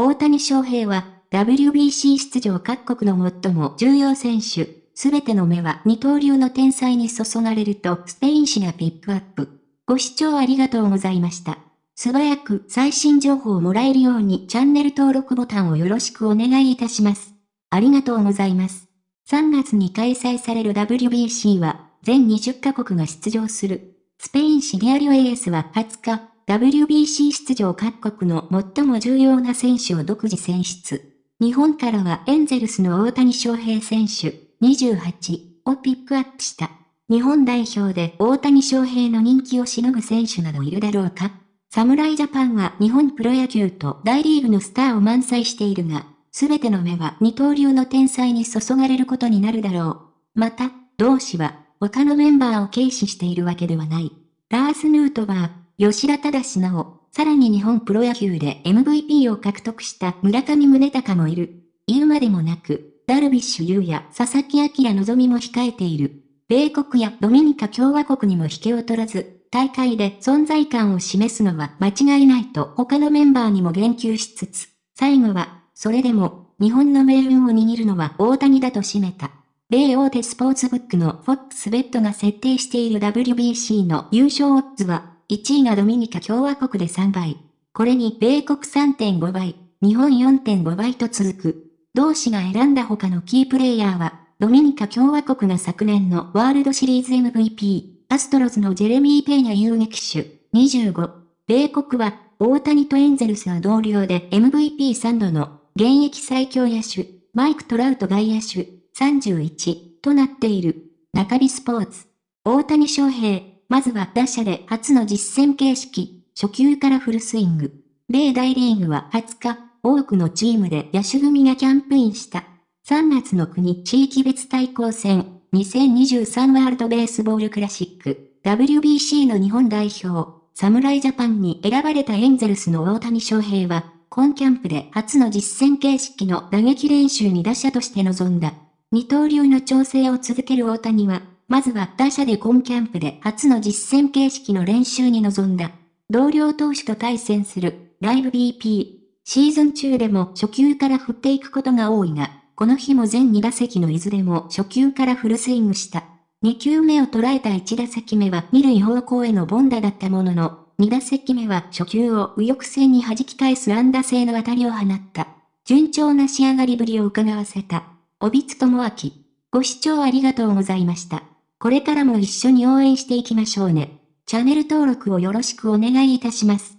大谷翔平は WBC 出場各国の最も重要選手、すべての目は二刀流の天才に注がれるとスペイン紙がピックアップ。ご視聴ありがとうございました。素早く最新情報をもらえるようにチャンネル登録ボタンをよろしくお願いいたします。ありがとうございます。3月に開催される WBC は全20カ国が出場する。スペイン紙ディアリオエースは20日、WBC 出場各国の最も重要な選手を独自選出。日本からはエンゼルスの大谷翔平選手28をピックアップした。日本代表で大谷翔平の人気をしのぐ選手などいるだろうか侍ジャパンは日本プロ野球と大リーグのスターを満載しているが、すべての目は二刀流の天才に注がれることになるだろう。また、同志は他のメンバーを軽視しているわけではない。ラース・ヌートバー、吉田正なお、さらに日本プロ野球で MVP を獲得した村上宗隆もいる。言うまでもなく、ダルビッシュ有や佐々木明望も控えている。米国やドミニカ共和国にも引けを取らず、大会で存在感を示すのは間違いないと他のメンバーにも言及しつつ、最後は、それでも、日本の命運を握るのは大谷だと締めた。米大手スポーツブックのフォックスベッドが設定している WBC の優勝オッズは1位がドミニカ共和国で3倍。これに米国3.5倍、日本4.5倍と続く。同志が選んだ他のキープレイヤーは、ドミニカ共和国が昨年のワールドシリーズ MVP、アストロズのジェレミー・ペーニャ遊撃手、25。米国は、大谷とエンゼルスは同僚で MVP3 度の現役最強野手、マイク・トラウト外野手、31となっている。中日スポーツ。大谷翔平、まずは打者で初の実戦形式、初球からフルスイング。米大リーグは20日、多くのチームで野手組がキャンプインした。3月の国地域別対抗戦、2023ワールドベースボールクラシック、WBC の日本代表、侍ジャパンに選ばれたエンゼルスの大谷翔平は、今キャンプで初の実戦形式の打撃練習に打者として臨んだ。二刀流の調整を続ける大谷は、まずは打者で今キャンプで初の実戦形式の練習に臨んだ。同僚投手と対戦するライブ BP。シーズン中でも初球から振っていくことが多いが、この日も全2打席のいずれも初球からフルスイングした。2球目を捉えた1打席目は2塁方向への凡打だったものの、2打席目は初球を右翼線に弾き返す安打性の当たりを放った。順調な仕上がりぶりを伺わせた。帯津智明。ご視聴ありがとうございました。これからも一緒に応援していきましょうね。チャンネル登録をよろしくお願いいたします。